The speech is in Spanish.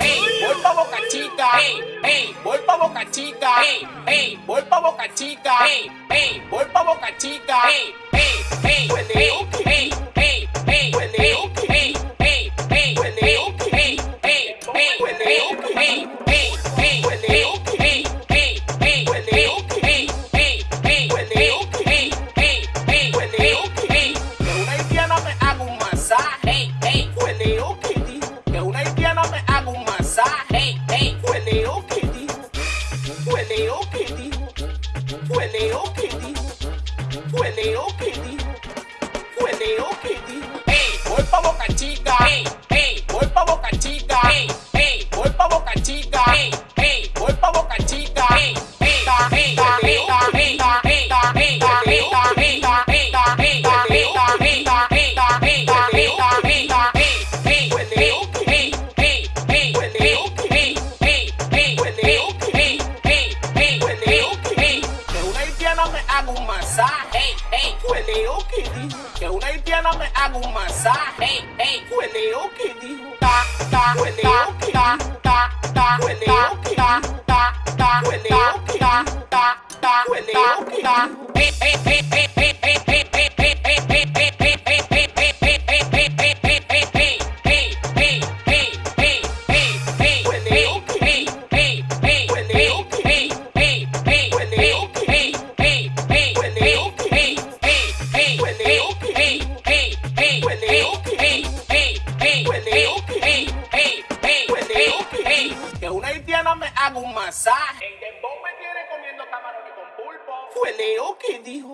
Ey, voy pa' Boca Chica. Ey, ey, voy pa' Boca Chica. Ey, ey, voy pa' Boca Chica. Ey, ey, voy pa' Boca Chica. Ey, ey, ey, Hueleo que dijo, hueleo que dijo, hueleo que dijo, hueleo que que haga un masaje, hey, Cueleo que dijo que una haitiana me haga un masaje, hey, Cueleo que dijo, ta, ta, cueleo que ta, ta, ta, cueleo que ta, ta, ta, cueleo que ta, ta, ta, cueleo que ta, eh, eh, eh, eh, eh. eh okidi. Que una haitiana me haga un masaje. El dembow me tiene comiendo camarones con pulpo. Huele okidi.